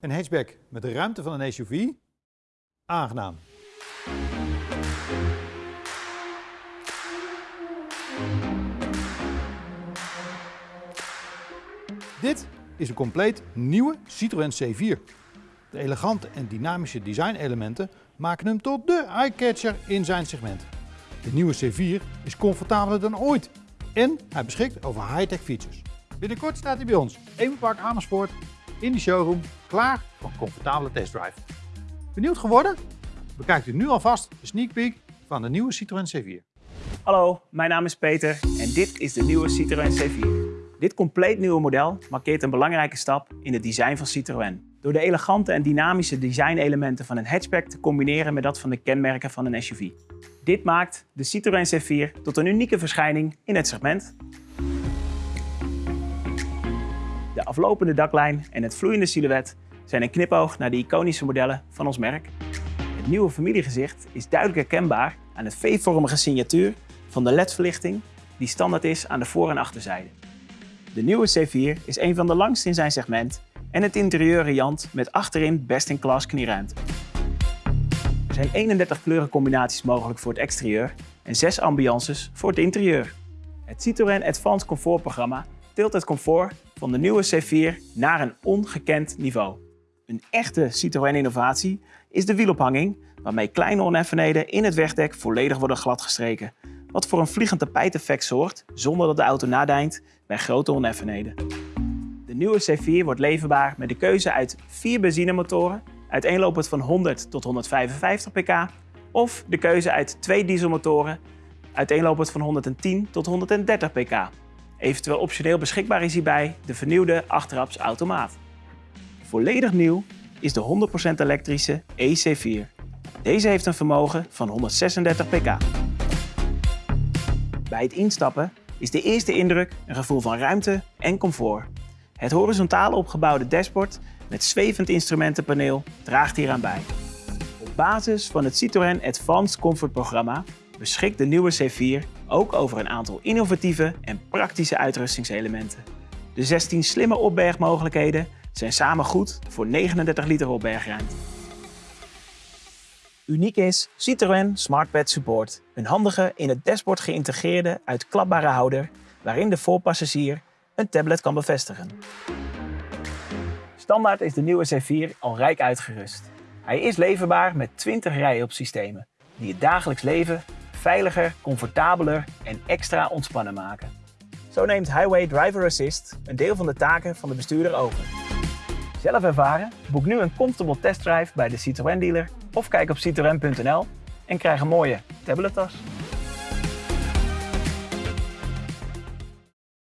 Een hatchback met de ruimte van een SUV? Aangenaam. Dit is een compleet nieuwe Citroën C4. De elegante en dynamische designelementen maken hem tot de eye-catcher in zijn segment. De nieuwe C4 is comfortabeler dan ooit en hij beschikt over high-tech features. Binnenkort staat hij bij ons, Evenpark Amersfoort, in de showroom, klaar voor een comfortabele testdrive. Benieuwd geworden? Bekijkt u nu alvast de sneak peek van de nieuwe Citroën C4. Hallo, mijn naam is Peter en dit is de nieuwe Citroën C4. Dit compleet nieuwe model markeert een belangrijke stap in het design van Citroën. Door de elegante en dynamische designelementen van een hatchback te combineren met dat van de kenmerken van een SUV. Dit maakt de Citroën C4 tot een unieke verschijning in het segment. Aflopende daklijn en het vloeiende silhouet zijn een knipoog naar de iconische modellen van ons merk. Het nieuwe familiegezicht is duidelijk herkenbaar aan het V-vormige signatuur van de LED-verlichting die standaard is aan de voor- en achterzijde. De nieuwe C4 is een van de langste in zijn segment en het interieur riant met achterin best-in-class knieruimte. Er zijn 31 kleurencombinaties mogelijk voor het exterieur en 6 ambiances voor het interieur. Het Citroën Advanced Comfort programma tilt het comfort van de nieuwe C4 naar een ongekend niveau. Een echte Citroën innovatie is de wielophanging, waarmee kleine oneffenheden in het wegdek volledig worden gladgestreken, wat voor een vliegend tapijteffect zorgt zonder dat de auto nadijnt bij grote oneffenheden. De nieuwe C4 wordt leverbaar met de keuze uit vier benzinemotoren, uiteenlopend van 100 tot 155 pk, of de keuze uit twee dieselmotoren, uiteenlopend van 110 tot 130 pk. Eventueel optioneel beschikbaar is hierbij de vernieuwde achterraps automaat. Volledig nieuw is de 100% elektrische EC4. Deze heeft een vermogen van 136 pk. Bij het instappen is de eerste indruk een gevoel van ruimte en comfort. Het horizontaal opgebouwde dashboard met zwevend instrumentenpaneel draagt hieraan bij. Op basis van het Citroën Advanced Comfort programma beschikt de nieuwe C4 ook over een aantal innovatieve en praktische uitrustingselementen. De 16 slimme opbergmogelijkheden zijn samen goed voor 39 liter opbergruimte. Uniek is Citroën SmartPad Support, een handige in het dashboard geïntegreerde uitklapbare houder waarin de voorpassagier een tablet kan bevestigen. Standaard is de nieuwe C4 al rijk uitgerust. Hij is leverbaar met 20 rij-op-systemen die het dagelijks leven veiliger, comfortabeler en extra ontspannen maken. Zo neemt Highway Driver Assist een deel van de taken van de bestuurder over. Zelf ervaren? Boek nu een comfortable testdrive bij de Citroën dealer of kijk op citroën.nl en krijg een mooie tablettas.